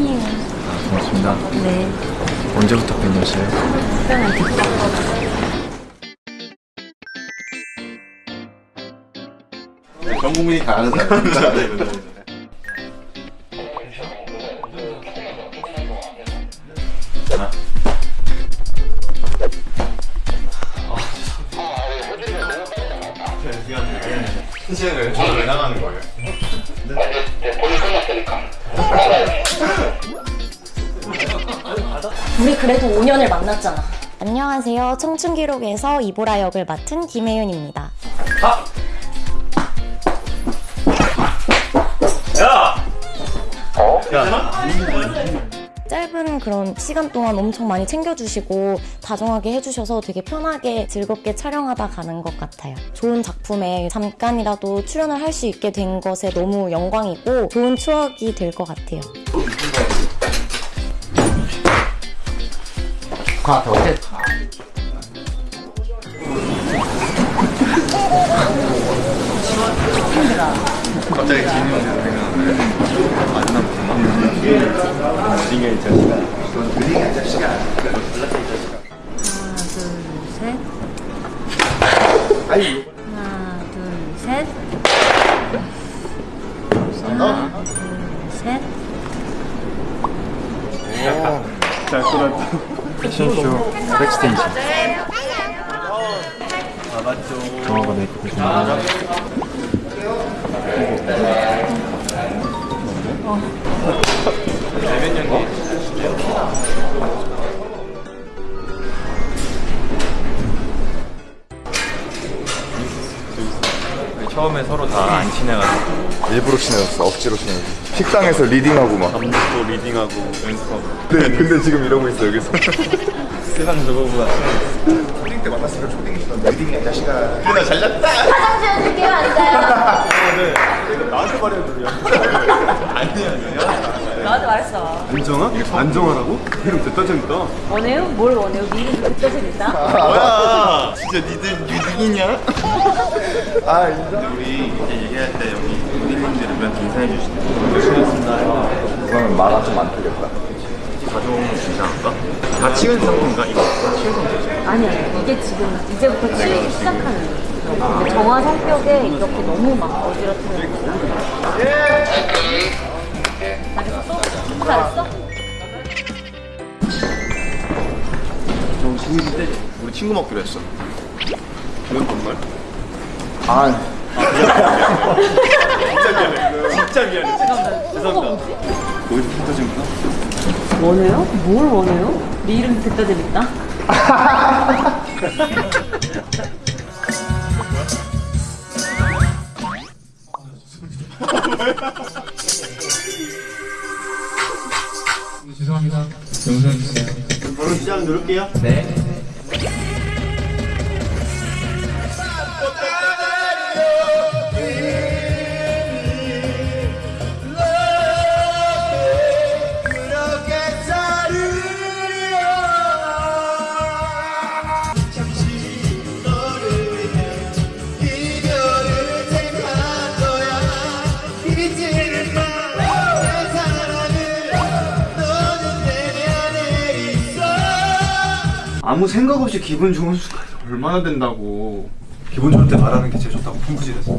팬이에요. 고맙습니다. 네. 언제부터 팬이었어요? 전 국민이 다 아는 사람. 신시는 저는 왜 나가는 거예요? 우리 그래도 5년을 만났잖아. 안녕하세요. 청춘기록에서 이보라 역을 맡은 김혜윤입니다. 짧 그런 시간 동안 엄청 많이 챙겨주시고 다정하게 해주셔서 되게 편하게 즐겁게 촬영하다 가는 것 같아요. 좋은 작품에 잠깐이라도 출연을 할 수 있게 된 것에 너무 영광이고 좋은 추억이 될 것 같아요. 갑자기 진이 형이 생각나네. 만남 대 박. 어디가 이 자식아. 느리게 자식아. 하나, 둘, 셋. 아이, 하나, 둘, 셋. 너. 하나, 둘, 셋. 잘 끌었다. 패션쇼 백스테이지. 정화가 메이크업 해 처음에 서로 다 안 친해가지고 일부러 친해졌어 억지로 친해졌어 식당에서 reading하고 막밥 먹고 reading하고 연습하고 네, 근데 지금 이러고 있어 여기서 세상 저거보다 초딩 때 만났으면 초딩이시던 느리게 자식아. 누나 잘났다. 나한테 말해도 아니야 나한테 말했어. 안정아? 안정아라고? 이름 됐다 재밌다 원해요? 뭘 원해요? 미리 그때 재밌다? 뭐야 진짜 니들 유딩이냐? 아, 인정. 우리 이제 얘기할 때 여기 우리님들은 몇 인사해 주시고 수고하셨습니다 그러면 말가 좀안 틀렸다 가져오면 진짜 할까? 다 치운 상태인가? 이거 다 치운 상태지? 아니야. 이게 지금 이제부터 치우기 시작하는 거야. 정화 성격에 이렇게 너무 막 어지럽히는 거. 잘했어? 잘했어? 우리 친구 먹기로 했어 이건 정말? 아, 진짜 미안해. 진짜 죄송합니다. 거기서 재밌다 원해요? 뭘 원해요? 네 이름 듣다 재밌다? 바로 시작 누를게요 아무 생각 없이 기분 좋은 순간 얼마나 된다고. 기분 좋을 때 말하는 게 제일 좋다고. 풍부지에서